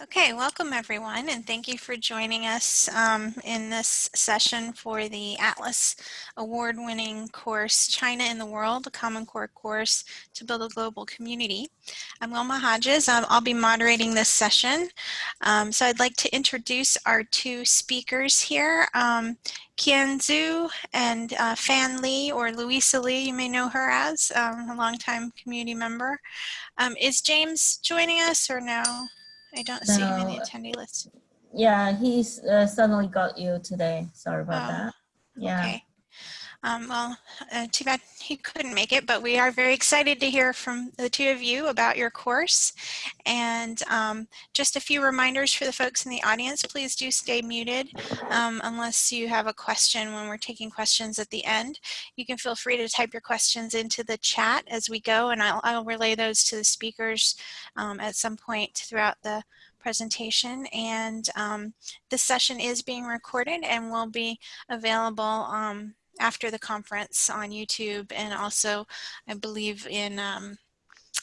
Okay, welcome everyone, and thank you for joining us um, in this session for the Atlas award-winning course, China in the World, a Common Core course to build a global community. I'm Wilma Hodges. Um, I'll be moderating this session. Um, so I'd like to introduce our two speakers here, um, Qian Zhu and uh, Fan Li, or Louisa Lee, you may know her as, um, a longtime community member. Um, is James joining us or no? I don't see him in the attendee list. Yeah, he's uh, suddenly got you today. Sorry about Oh, that. Yeah. Okay. Um, well, uh, too bad he couldn't make it, but we are very excited to hear from the two of you about your course. And um, just a few reminders for the folks in the audience, please do stay muted um, unless you have a question when we're taking questions at the end. You can feel free to type your questions into the chat as we go, and I'll, I'll relay those to the speakers um, at some point throughout the presentation. And um, this session is being recorded and will be available um, after the conference on YouTube and also I believe in um,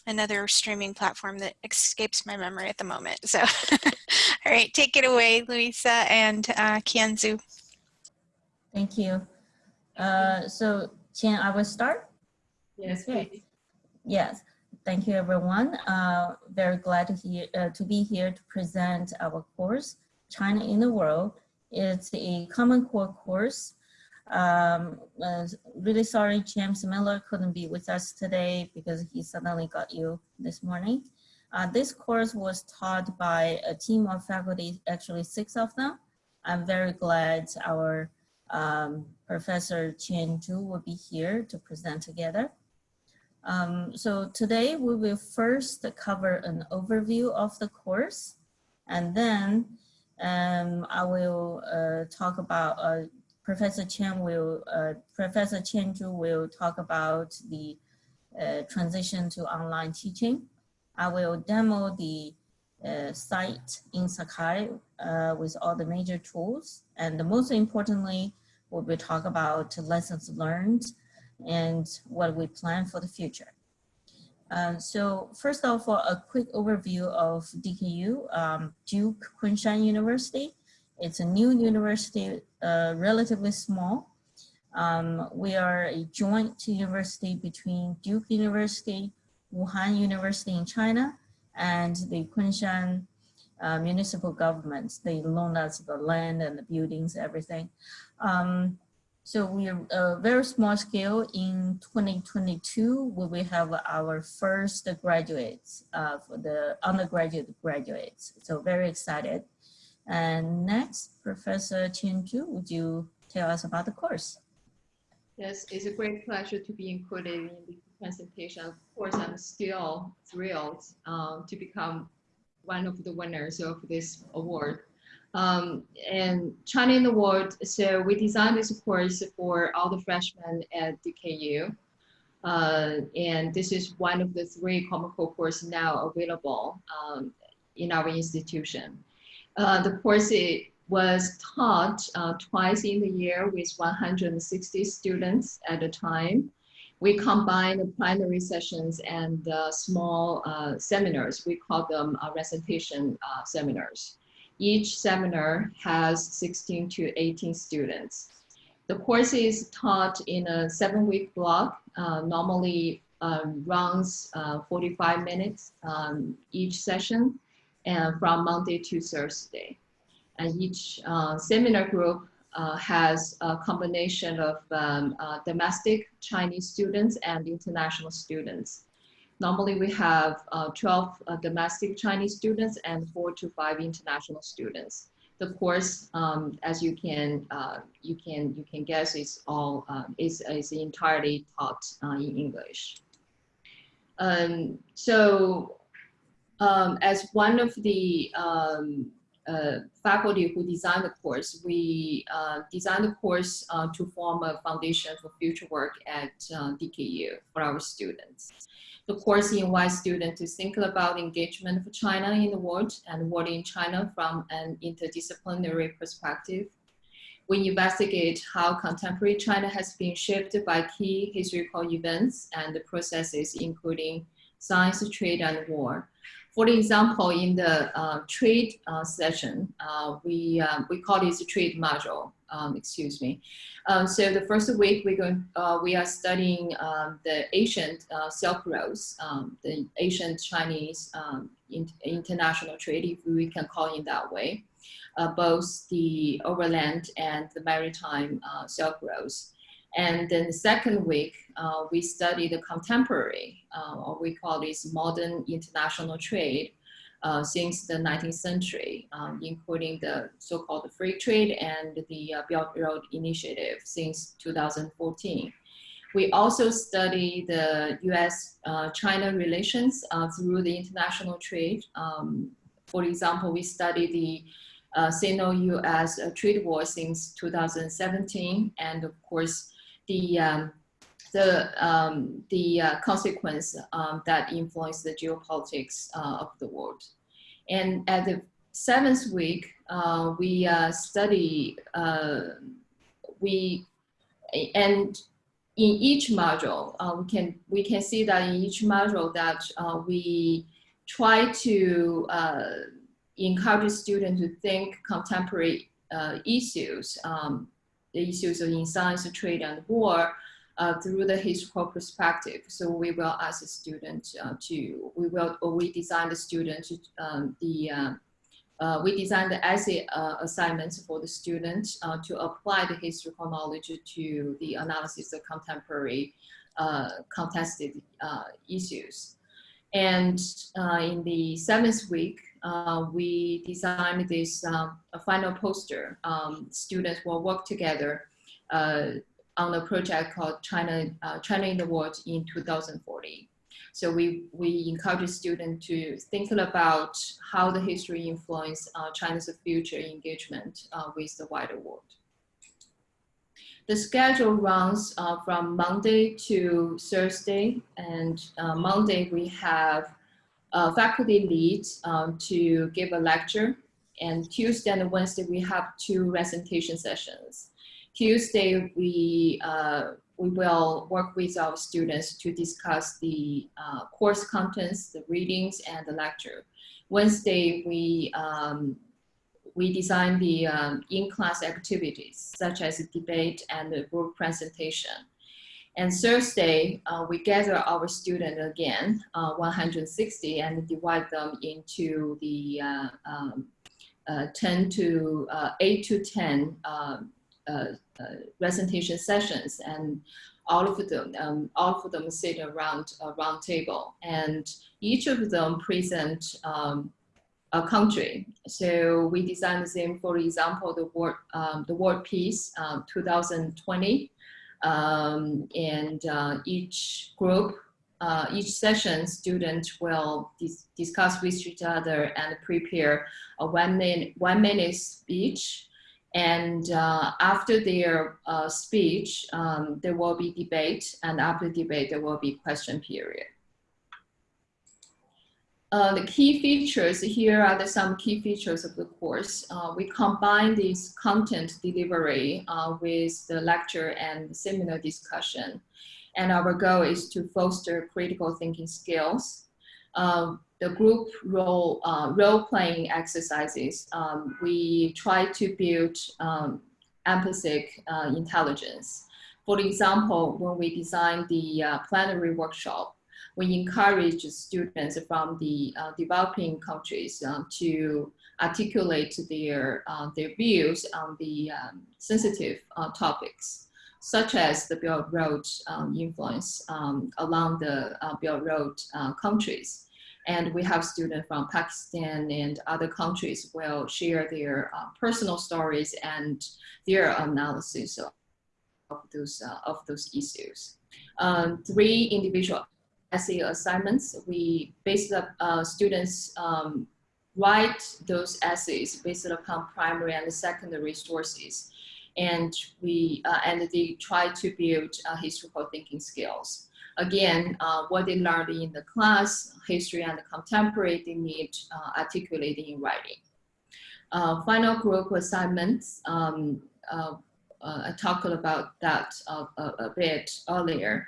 another streaming platform that escapes my memory at the moment. So, all right, take it away, Louisa and uh, Qian Zhu. Thank you. Uh, so, Qian, I will start. Yes, Okay. please. Yes. Thank you, everyone. Uh, very glad to, hear, uh, to be here to present our course, China in the World. It's a Common Core course. Um, uh, really sorry James Miller couldn't be with us today because he suddenly got you this morning. Uh, this course was taught by a team of faculty, actually six of them. I'm very glad our um, Professor Qian Zhu will be here to present together. Um, so today we will first cover an overview of the course and then um, I will uh, talk about, uh, Professor Qian will, uh, Professor Qian Zhu will talk about the uh, transition to online teaching. I will demo the uh, site in Sakai uh, with all the major tools. And most importantly, we will talk about lessons learned and what we plan for the future. Um, so first of all, a quick overview of DKU, um, Duke Kunshan University. It's a new university, uh, relatively small. Um, we are a joint university between Duke University, Wuhan University in China, and the Kunshan uh, municipal governments. They loan us the land and the buildings, everything. Um, so we are a very small scale. In 2022, we will have our first graduates uh, for the undergraduate graduates. So very excited. And next, Professor Zhu, would you tell us about the course? Yes, it's a great pleasure to be included in the presentation. Of course, I'm still thrilled um, to become one of the winners of this award. Um, and China in the World, so we designed this course for all the freshmen at DKU. Uh, and this is one of the three Common Core courses now available um, in our institution. Uh, the course was taught uh, twice in the year with 160 students at a time. We combine the primary sessions and uh, small uh, seminars. We call them uh, recitation uh, seminars. Each seminar has 16 to 18 students. The course is taught in a seven week block, uh, normally um, runs uh, 45 minutes um, each session from Monday to Thursday. And each uh, seminar group uh, has a combination of um, uh, domestic Chinese students and international students. Normally we have uh, 12 uh, domestic Chinese students and four to five international students. The course, um, as you can uh, you can you can guess, is all um, is is entirely taught uh, in English. Um, so, um, as one of the um, uh, faculty who designed the course, we uh, designed the course uh, to form a foundation for future work at uh, DKU for our students. The course invites students to think about engagement for China in the world and world in China from an interdisciplinary perspective. We investigate how contemporary China has been shaped by key historical events and processes, including science, trade, and war. For example, in the uh, trade uh, session, uh, we, um, we call this a trade module, um, excuse me. Um, so the first week we're going, uh, we are studying um, the ancient uh, Silk Roads, um, the ancient Chinese um, in, international trade, if we can call it that way, uh, both the overland and the maritime Silk Roads. And then the second week, uh, we study the contemporary, uh, or we call this modern international trade uh, since the 19th century, um, including the so-called free trade and the uh, Belt Road Initiative since 2014. We also study the US-China uh, relations uh, through the international trade. Um, for example, we study the uh, Sino-US trade war since 2017, and of course, the um, the um, the uh, consequence um, that influence the geopolitics uh, of the world. And at the seventh week, uh, we uh, study uh, we and in each module uh, we can we can see that in each module that we try to encourage students to think contemporary issues um, the issues in science, trade, and war uh, through the historical perspective. So we will ask the student uh, to, we will, or we design the student um, the, uh, uh we design the essay uh, assignments for the student uh, to apply the historical knowledge to the analysis of contemporary contested issues. And in the seventh week, uh, we designed this um, final poster. Um, students will work together uh, on a project called China, uh, China in the World in 2040. So we, we encourage students to think about how the history influenced uh, China's future engagement uh, with the wider world. The schedule runs uh, from Monday to Thursday, and Monday we have uh, faculty lead um, to give a lecture. And Tuesday and Wednesday, we have two presentation sessions. Tuesday, we, uh, we will work with our students to discuss the uh, course contents, the readings, and the lecture. Wednesday, we, um, we design the um, in-class activities, such as a debate and group presentation. And Thursday, uh, we gather our students again, uh, 160, and divide them into the uh, um, uh, 10 to uh, 8 to 10 um, uh, presentation sessions. And all of them, um, all of them sit around a round table. And each of them present um, country. So we designed the same, for example, the word, um, the world peace 2020 um, and uh, each group, uh, each session, students will dis discuss with each other and prepare a one minute, one minute speech. And uh, after their uh, speech, um, there will be debate, and after debate, there will be question period. Uh, the key features, here are some key features of the course. Uh, we combine this content delivery uh, with the lecture and seminar discussion. And our goal is to foster critical thinking skills. Um, the group role, uh, role-playing exercises, um, we try to build um, empathic uh, intelligence. For example, when we designed the plenary workshop, we encourage students from the uh, developing countries uh, to articulate their, uh, their views on the um, sensitive uh, topics, such as the Belt Road um, influence um, along the uh, Belt Road uh, countries. And we have students from Pakistan and other countries will share their personal stories and their analysis of, of those, of those issues. Um, three individual essay assignments. We based up uh, students um, write those essays based upon primary and secondary sources. And we uh, and they try to build uh, historical thinking skills. Again, uh, what they learned in the class, history and contemporary, they need uh, articulating in writing. Uh, final group assignments, um, I talked about that a, a bit earlier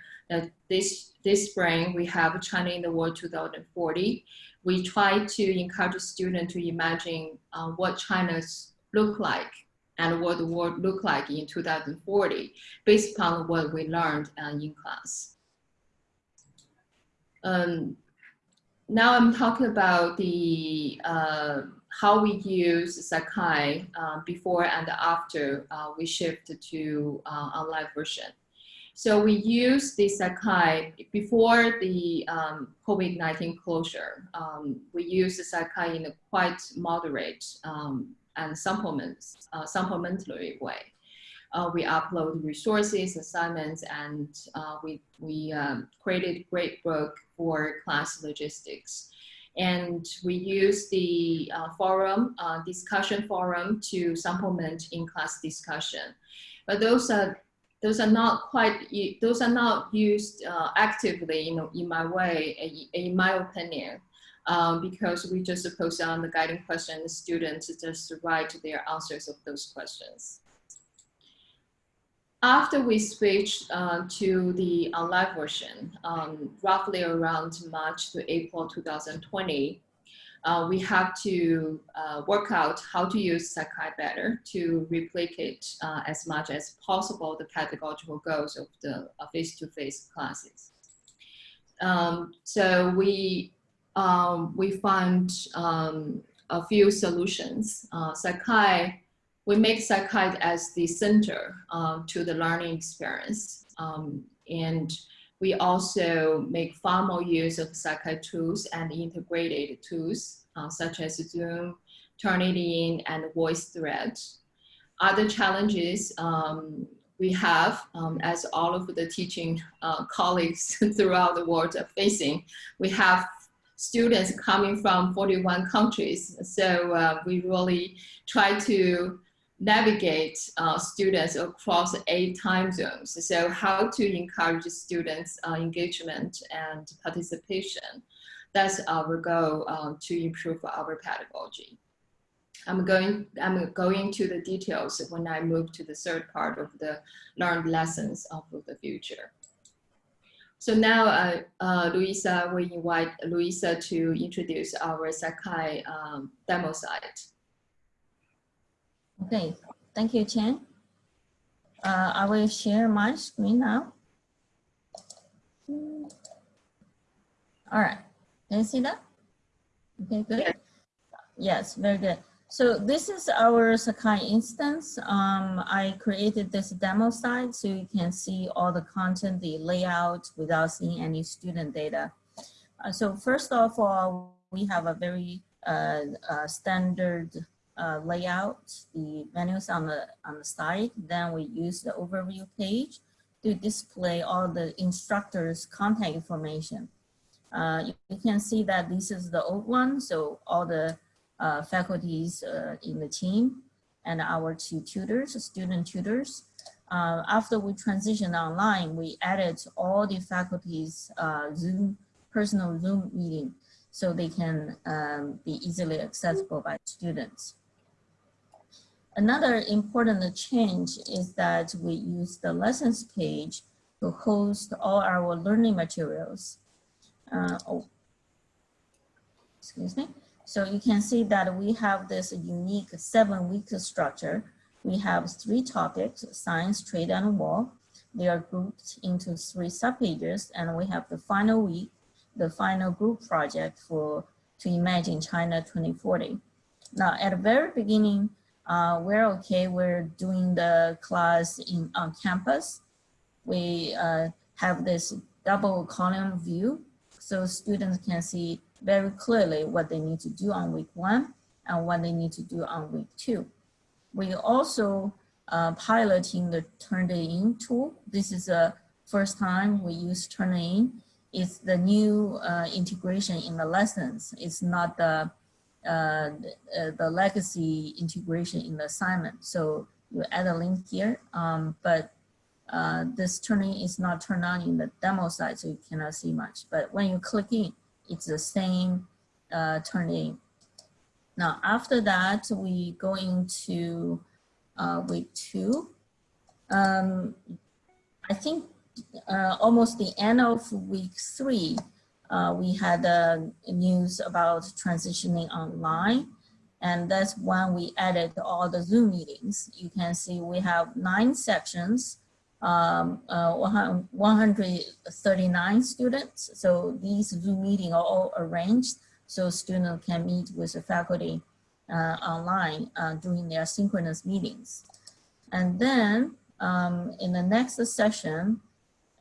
this, this spring we have China in the World 2040. We try to encourage students to imagine uh, what China's look like and what the world look like in 2040 based upon what we learned uh, in class. Um, now I'm talking about the uh, how we use Sakai uh, before and after uh, we shift to uh, online version. So we use the Sakai before the um, COVID-19 closure. Um, we use the Sakai in a quite moderate um, and supplements, uh, supplementary way. Uh, we upload resources, assignments, and uh, we, we um, created gradebook for class logistics. And we use the uh, forum, uh, discussion forum to supplement in-class discussion. But those are those are not quite those are not used uh, actively in, in my way in my opinion um, because we just post on the guiding questions students just write their answers of those questions. After we switched uh, to the online version, um, roughly around March to April 2020, uh, we have to uh, work out how to use Sakai better to replicate uh, as much as possible the pedagogical goals of the uh, face-to-face -face classes. Um, so we, um, we found um, a few solutions. Uh, Sakai we make Sakai as the center uh, to the learning experience. Um, and we also make far more use of Sakai tools and integrated tools uh, such as Zoom, Turnitin, and VoiceThread. Other challenges um, we have, um, as all of the teaching uh, colleagues throughout the world are facing, we have students coming from 41 countries. So uh, we really try to navigate uh, students across eight time zones. So how to encourage students uh, engagement and participation. That's our goal uh, to improve our pedagogy. I'm going, I'm going to the details when I move to the third part of the learned lessons of the future. So now, uh, uh, Louisa, we invite Louisa to introduce our Sakai um, demo site. Okay, thank you, Qian. Uh, I will share my screen now. All right, can you see that? Okay, good. Yes, very good. So this is our Sakai instance. Um, I created this demo site so you can see all the content, the layout without seeing any student data. Uh, so first of all, we have a very uh, uh, standard uh, layout, the menus on the, on the side. Then we use the overview page to display all the instructors' contact information. Uh, you, can see that this is the old one, so all the uh, faculties uh, in the team and our two tutors, student tutors. Uh, after we transitioned online, we added all the faculties uh, Zoom, personal Zoom meeting so they can um, be easily accessible by students. Another important change is that we use the lessons page to host all our learning materials. Uh, oh, excuse me. So you can see that we have this unique seven week structure. We have three topics, science, trade, and war. They are grouped into three subpages, and we have the final week, the final group project for to imagine China 2040. Now, at the very beginning, uh, we're okay. We're doing the class in on campus. We uh, have this double column view so students can see very clearly what they need to do on week one and what they need to do on week two. We also uh, piloting the Turnitin tool. This is the first time we use Turnitin. It's the new uh, integration in the lessons. It's not the uh, the, the, legacy integration in the assignment. So you add a link here, um, but uh, this Turnitin is not turned on in the demo side, so you cannot see much. But when you click in, it's the same uh, Turnitin. Now, after that, we go into uh, week two. Um, I think uh, almost the end of week three, uh, we had uh, news about transitioning online. And that's when we added all the Zoom meetings. You can see we have nine sections, um, uh, 139 students. So these Zoom meetings are all arranged so students can meet with the faculty uh, online uh, during their synchronous meetings. And then um, in the next session,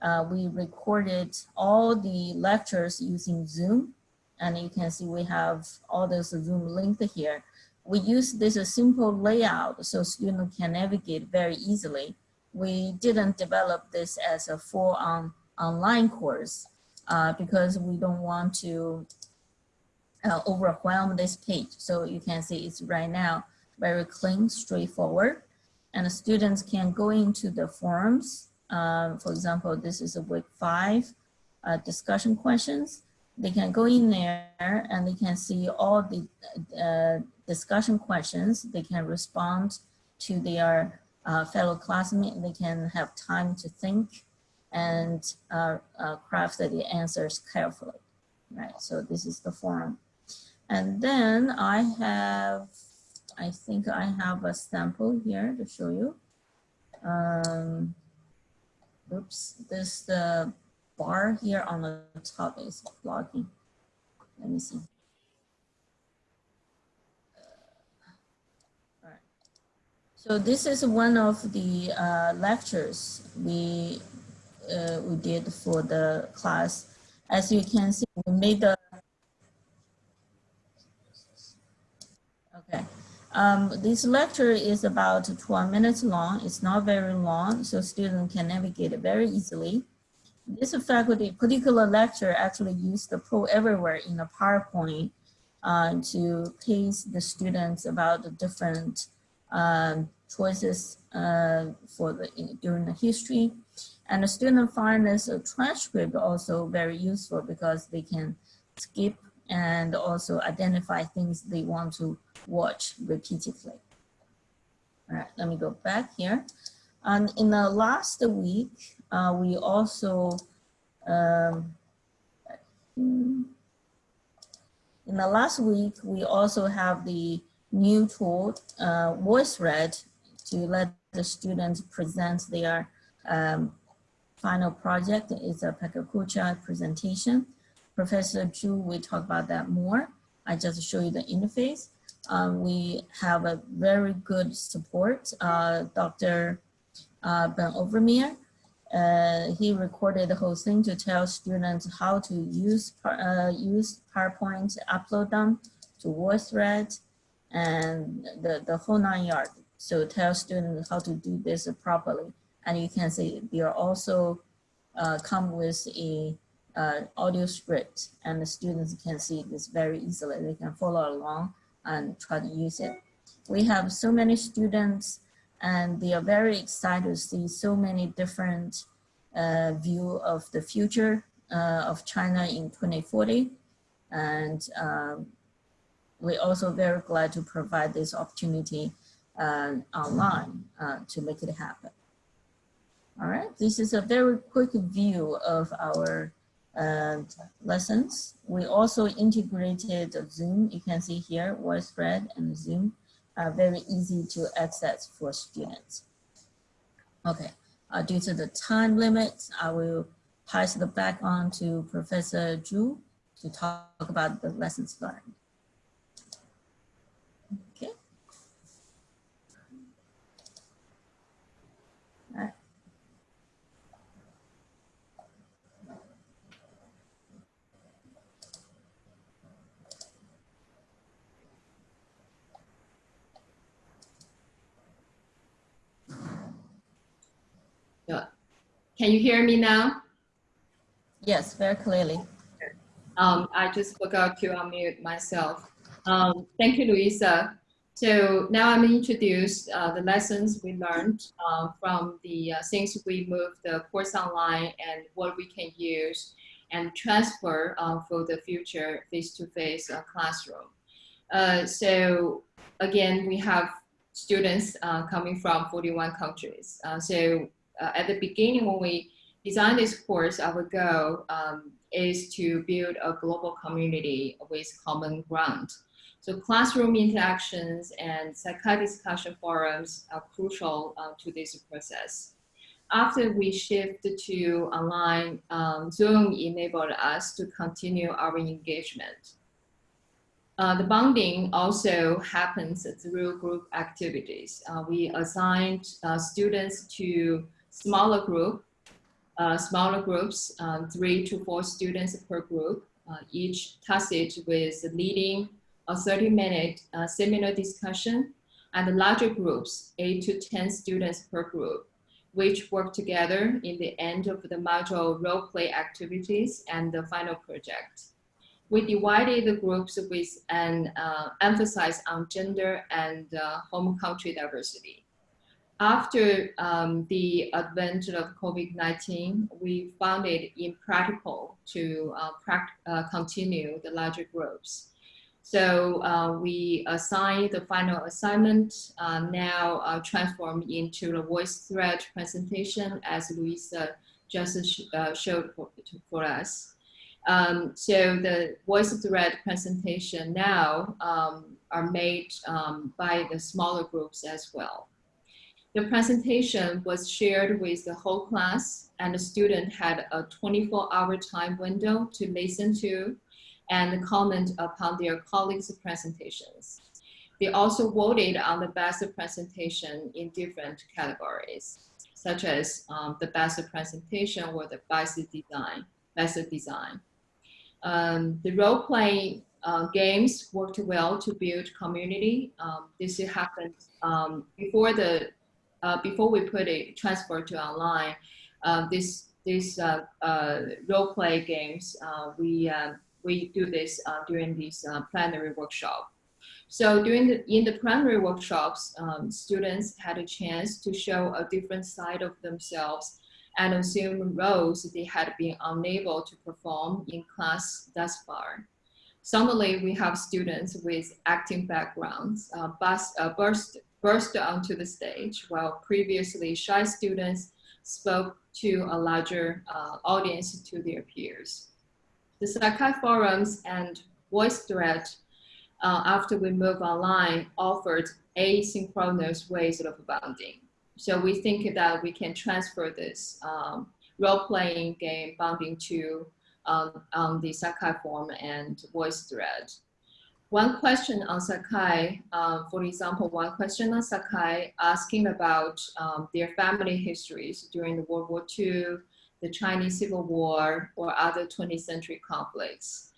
uh, we recorded all the lectures using Zoom. And you can see we have all those Zoom linked here. We use this simple layout so students can navigate very easily. We didn't develop this as a full on online course uh, because we don't want to uh, overwhelm this page. So you can see it's right now very clean, straightforward. And students can go into the forums. Um, for example, this is a week five uh, discussion questions. They can go in there and they can see all the uh, discussion questions. They can respond to their uh, fellow classmates. They can have time to think and uh, uh, craft the answers carefully, right? So this is the forum. And then I have, I think I have a sample here to show you. Um, oops, this the bar here on the top is blocking. Let me see. All right. So this is one of the uh, lectures we uh, we did for the class. As you can see, we made the Okay. Um, this lecture is about 12 minutes long. It's not very long, so students can navigate it very easily. This faculty particular lecture actually used the Poll Everywhere in the PowerPoint uh, to pace the students about the different um, choices uh, for the during the history. And the student find this transcript also very useful because they can skip and also identify things they want to watch repeatedly. All right, let me go back here. And in the last week, uh, we also, um, in the last week, we also have the new tool, uh, VoiceThread, to let the students present their um, final project. It's a PechaKucha presentation. Professor Zhu will talk about that more. I just show you the interface. Um, we have a very good support. Uh, Dr. Uh, ben Overmeer, uh, he recorded the whole thing to tell students how to use uh, use PowerPoint, upload them to VoiceThread, and the, the whole nine yards. So tell students how to do this properly. And you can see they are also uh, come with a uh, audio script and the students can see this very easily. They can follow along and try to use it. We have so many students and they are very excited to see so many different uh, view of the future uh, of China in 2040. And um, we're also very glad to provide this opportunity uh, online uh, to make it happen. All right, this is a very quick view of our and lessons. We also integrated Zoom. You can see here, VoiceThread and Zoom are very easy to access for students. Okay, uh, due to the time limit, I will pass the back on to Professor Zhu to talk about the lessons learned. Can you hear me now? Yes, very clearly. Um, I just forgot to unmute myself. Um, thank you, Louisa. So now I'm introduce uh, the lessons we learned uh, from the uh, things we moved the course online and what we can use and transfer uh, for the future face-to-face -face, classroom. Uh, so again, we have students uh, coming from 41 countries. so uh, at the beginning when we designed this course, our goal um, is to build a global community with common ground. So classroom interactions and Sakai discussion forums are crucial uh, to this process. After we shift to online, um, Zoom enabled us to continue our engagement. Uh, the bonding also happens through group activities. Uh, we assigned uh, students to smaller group, uh, smaller groups, um, three to four students per group, uh, each tasked with leading a 30 minute uh, seminar discussion and the larger groups, eight to 10 students per group, which work together in the end of the module role play activities and the final project we divided the groups with an uh, emphasis on gender and uh, home country diversity. After um, the advent of COVID-19, we found it impractical to uh, uh continue the larger groups. So uh, we assigned the final assignment uh, now transformed into the VoiceThread presentation as Louisa just showed for, for us. Um, so the voice thread presentation now um, are made um, by the smaller groups as well. The presentation was shared with the whole class and the student had a 24 hour time window to listen to and comment upon their colleagues' presentations. They also voted on the best presentation in different categories, such as um, the best presentation or the best design, best design. Um, the role-playing uh, games worked well to build community. Um, this happened um, before the uh, before we put it transfer to online. Uh, this this uh, uh, role play games uh, we we do this during this plenary workshop. So during the in the plenary workshops, um, students had a chance to show a different side of themselves and assume roles they had been unable to perform in class thus far. Suddenly, we have students with acting backgrounds uh, uh, burst, burst onto the stage, while previously shy students spoke to a larger uh, audience to their peers. The Sakai forums and VoiceThread, uh, after we move online, offered asynchronous ways of bonding. So we think that we can transfer this um, role-playing game bonding to um, on the Sakai form and VoiceThread. One question on Sakai, uh, for example, one question on Sakai asking about um, their family histories during the World War II, the Chinese Civil War, or other 20th century conflicts.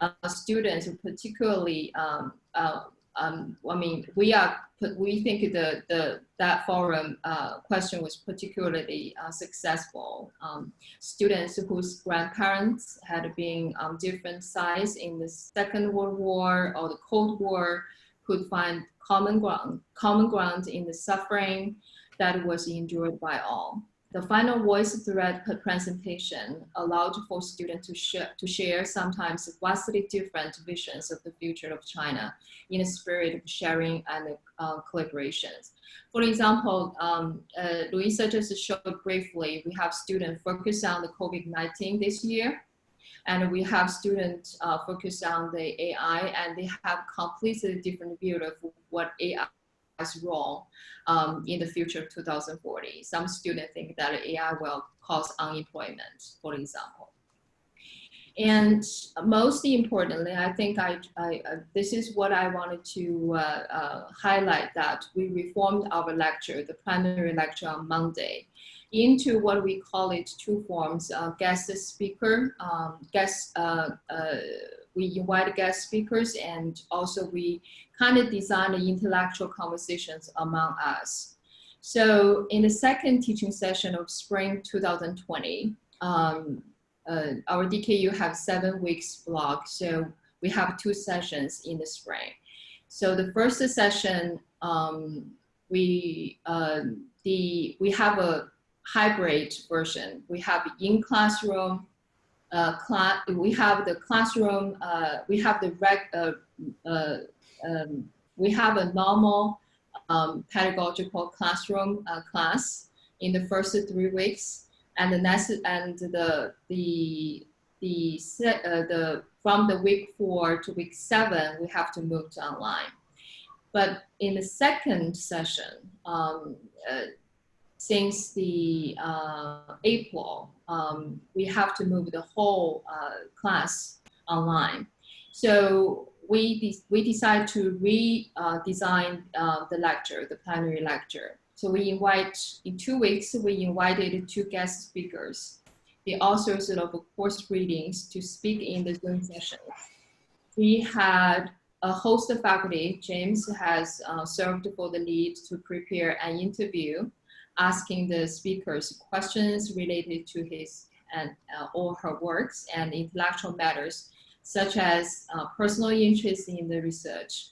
Uh, students, particularly um, uh, um, I mean, we are we think the the that forum uh, question was particularly uh, successful. Um, students whose grandparents had been on different sides in the Second World War or the Cold War could find common ground common ground in the suffering that was endured by all. The final voice thread presentation allowed for students to, sh to share sometimes vastly different visions of the future of China in a spirit of sharing and uh, collaborations. For example, um, uh, Louisa just showed briefly, we have students focus on the COVID-19 this year, and we have students uh, focus on the AI, and they have completely different view of what AI role um, in the future of 2040. Some students think that AI will cause unemployment, for example. And most importantly, I think I, I uh, this is what I wanted to uh, uh, highlight that we reformed our lecture, the plenary lecture on Monday, into what we call it two forms, uh, guest speaker, um, guest, uh, we invite guest speakers and also we kind of design the intellectual conversations among us. So in the second teaching session of spring 2020, um, uh, our DKU have seven weeks block. So we have two sessions in the spring. So the first session, um, we, uh, the, we have a hybrid version. We have in classroom, uh, class, we have the classroom, uh, we have the reg, uh, uh um, we have a normal um, pedagogical classroom uh, class in the first three weeks. and the next and the the the uh, the from the week four to week seven we have to move to online. But in the second session, um, uh, since the uh, April, um, we have to move the whole uh, class online. So we, de we decided to redesign uh, the lecture, the plenary lecture. So we invite, in two weeks, we invited two guest speakers, the authors of course readings to speak in the Zoom session. We had a host of faculty, James has uh, served for the lead to prepare an interview, asking the speakers questions related to his and uh, her works and intellectual matters, such as uh, personal interest in the research.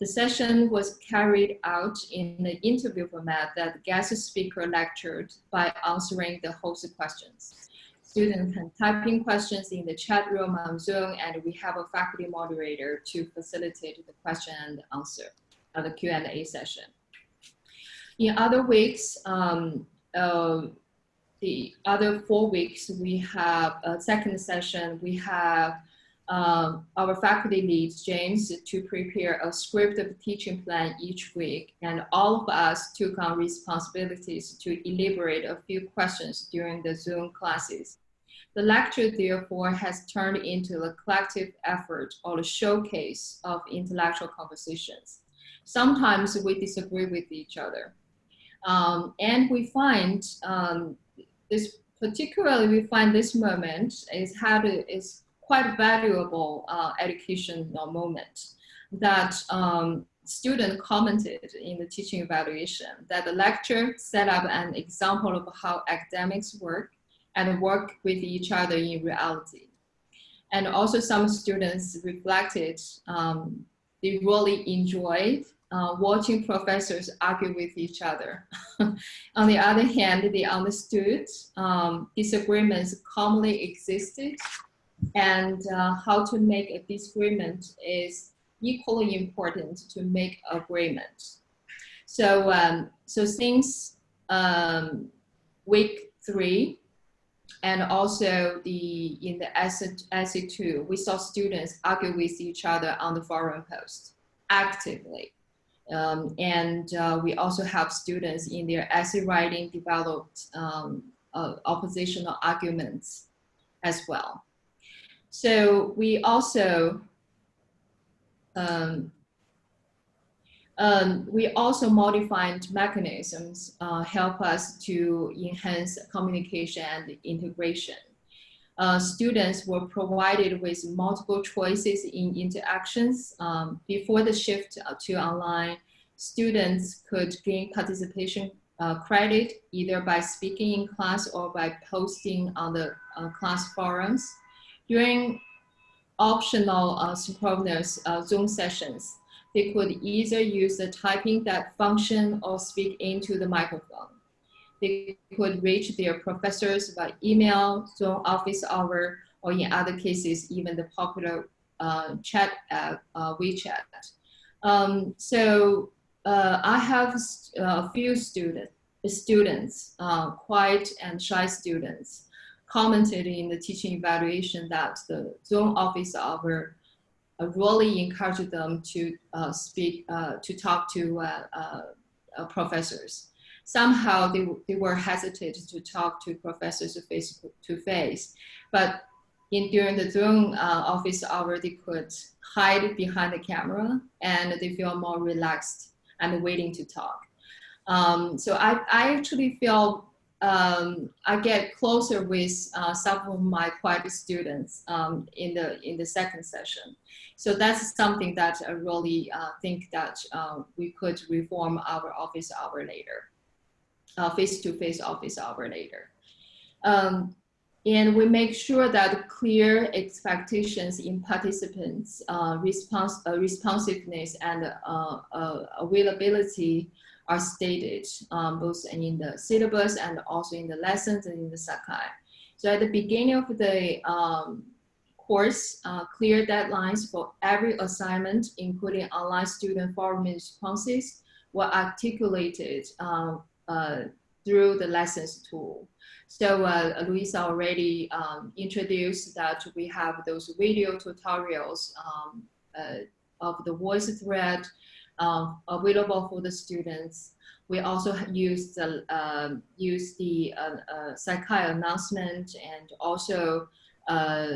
The session was carried out in the interview format that the guest speaker lectured by answering the host questions. Students can type in questions in the chat room on Zoom, and we have a faculty moderator to facilitate the question and answer of the Q&A session. In other weeks, um, uh, the other four weeks, we have a second session, we have um, our faculty leads, James, to prepare a script of teaching plan each week. And all of us took on responsibilities to elaborate a few questions during the Zoom classes. The lecture, therefore, has turned into a collective effort or a showcase of intellectual conversations. Sometimes we disagree with each other. Um, and we find um, this, particularly we find this moment is how to, is quite valuable uh, educational moment that um, student commented in the teaching evaluation that the lecture set up an example of how academics work and work with each other in reality. And also some students reflected um, they really enjoyed uh, watching professors argue with each other. On the other hand, they understood um, disagreements commonly existed and uh, how to make a disagreement is equally important to make agreement. So, um, so since um, week three, and also the in the essay, essay two, we saw students argue with each other on the forum post actively. Um, and uh, we also have students in their essay writing developed um, uh, oppositional arguments as well. So we also um, um, we also modified mechanisms uh, help us to enhance communication and integration. Uh, students were provided with multiple choices in interactions. Um, before the shift to online, students could gain participation uh, credit either by speaking in class or by posting on the uh, class forums. During optional uh, synchronous uh, Zoom sessions, they could either use the typing that function or speak into the microphone. They could reach their professors by email, Zoom office hour, or in other cases, even the popular uh, chat app, uh, WeChat. Um, so uh, I have a few student, students, uh, quiet and shy students, commented in the teaching evaluation that the Zoom office hour uh, really encouraged them to uh, speak, uh, to talk to uh, uh, professors. Somehow they, they were hesitant to talk to professors face to face, but in during the Zoom office hour, they could hide behind the camera and they feel more relaxed and waiting to talk. Um, so I, I actually feel um, I get closer with uh, some of my quiet students um, in the in the second session. So that's something that I really uh, think that uh, we could reform our office hour later, uh, face-to-face -face office hour later. Um, and we make sure that clear expectations in participants, uh, response, uh, responsiveness and availability are stated um, both in the syllabus and also in the lessons and in the Sakai. So at the beginning of the um, course, uh, clear deadlines for every assignment, including online student forum responses, were articulated um, uh, through the lessons tool. So uh, Louisa already um, introduced that we have those video tutorials um, uh, of the voice thread um, available for the students. We also use the um, use the uh, uh, Sakai announcement and also uh,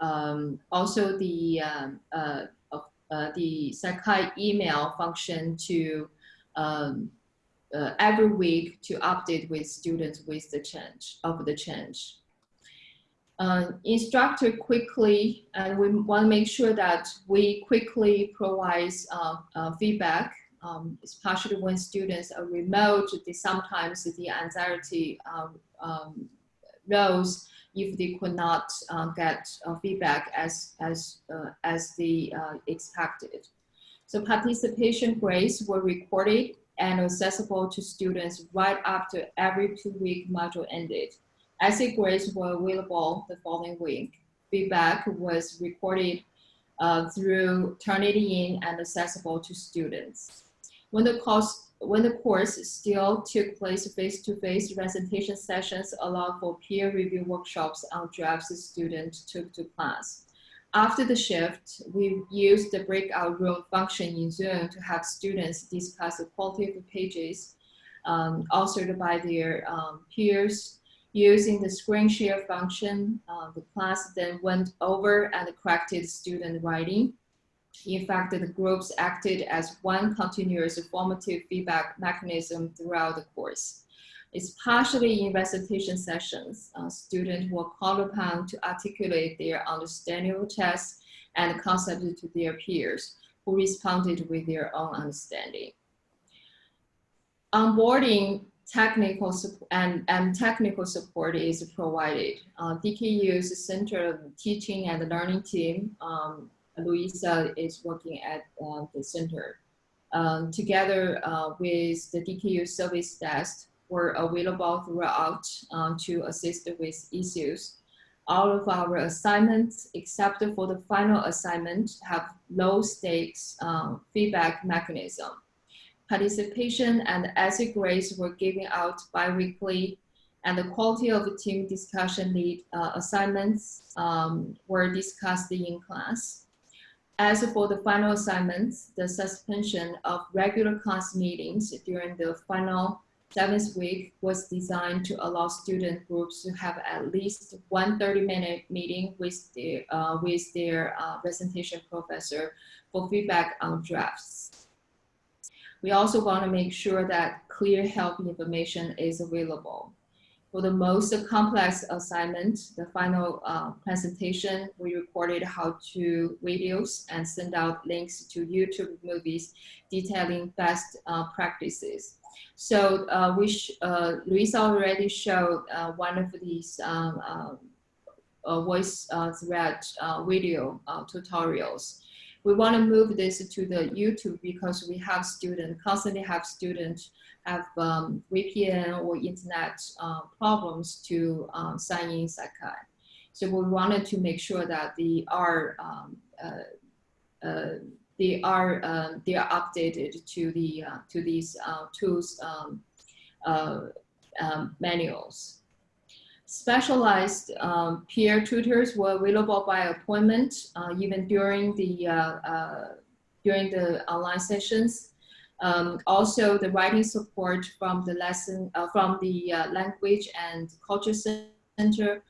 um, also the um, uh, uh, the Sakai email function to um, uh, every week to update with students with the change of the change. Uh, instructor quickly, and we want to make sure that we quickly provide uh, uh, feedback, um, especially when students are remote, sometimes the anxiety um, um, rose if they could not uh, get uh, feedback as, as, uh, as they expected. So participation grades were recorded and accessible to students right after every two-week module ended. Essay grades were available the following week. Feedback was recorded uh, through Turnitin and accessible to students. When the, course, when the course still took place face-to-face, -face presentation sessions allowed for peer review workshops on drafts students took to class. After the shift, we used the breakout room function in Zoom to have students discuss the quality of the pages um, authored by their um, peers. Using the screen share function, uh, the class then went over and corrected student writing. In fact, the groups acted as one continuous formative feedback mechanism throughout the course It's partially in recitation sessions. Uh, students were called upon to articulate their understanding of tests and concepts to their peers who responded with their own understanding. Onboarding technical and, and technical support is provided. Uh, DKU's Center of Teaching and Learning Team, um, Louisa is working at uh, the center. Um, together uh, with the DKU service desk, were available throughout um, to assist with issues. All of our assignments, except for the final assignment, have low stakes um, feedback mechanism. Participation and essay grades were given out biweekly and the quality of the team discussion lead uh, assignments um, were discussed in class. As for the final assignments, the suspension of regular class meetings during the final seventh week was designed to allow student groups to have at least one 30-minute meeting with their, uh, with their uh, presentation professor for feedback on drafts. We also want to make sure that clear help information is available. For the most complex assignment, the final uh, presentation, we recorded how to videos and send out links to YouTube movies detailing best uh, practices. So uh, which uh, Louisa already showed uh, one of these um, um uh, voice uh, thread uh, video tutorials. We want to move this to the YouTube because we have students, constantly have students have um, VPN or internet problems to um, sign in Sakai. So we wanted to make sure that they are um, they are um, they are updated to the uh, to these uh, tools um, uh, um, manuals. Specialized um, peer tutors were available by appointment uh, even during the uh, uh, during the online sessions. Um, also, the writing support from the lesson from the language and culture center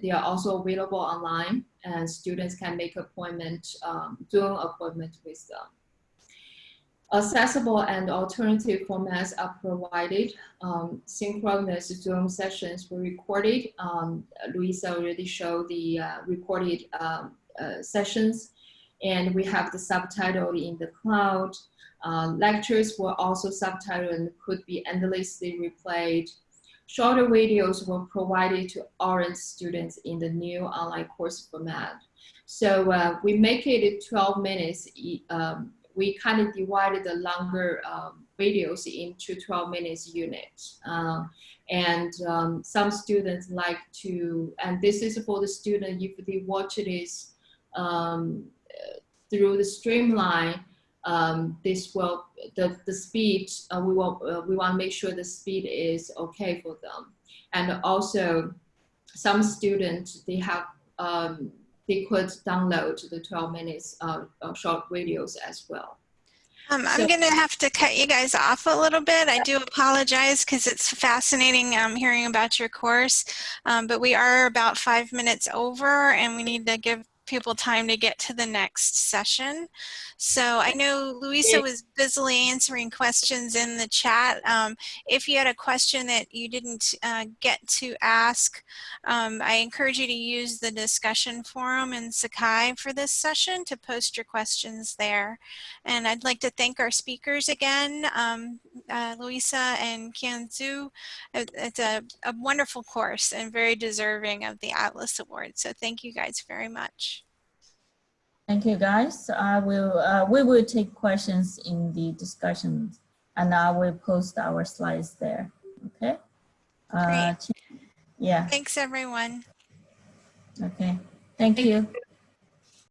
they are also available online and students can make appointment, um, appointment with them. Accessible and alternative formats are provided. Um, synchronous Zoom sessions were recorded. Um, Louisa already showed the uh, recorded um, uh, sessions and we have the subtitle in the cloud. Uh, lectures were also subtitled and could be endlessly replayed Shorter videos were provided to orient students in the new online course format. So uh, we make it 12 minutes. Um, we kind of divided the longer um, videos into 12 minutes units. Uh, and um, some students like to, and this is for the student, if they watch this um, through the streamline, um, this will the the speed uh, we want uh, we want to make sure the speed is okay for them. And also, some students, they have, um, they could download the 12 minutes uh, short videos as well. Um, I'm So- going to have to cut you guys off a little bit. I do apologize because it's fascinating um, hearing about your course, um, but we are about five minutes over and we need to give people time to get to the next session. So I know Louisa was busily answering questions in the chat. Um, if you had a question that you didn't uh, get to ask, um, I encourage you to use the discussion forum in Sakai for this session to post your questions there. And I'd like to thank our speakers again, um, uh, Louisa and Qian Zhu. It's a, a wonderful course and very deserving of the Atlas Award. So thank you guys very much. Thank you, guys. I will, uh, we will take questions in the discussion and I will post our slides there, okay? Uh, Yeah, Thanks, everyone. okay. Thank Thank you.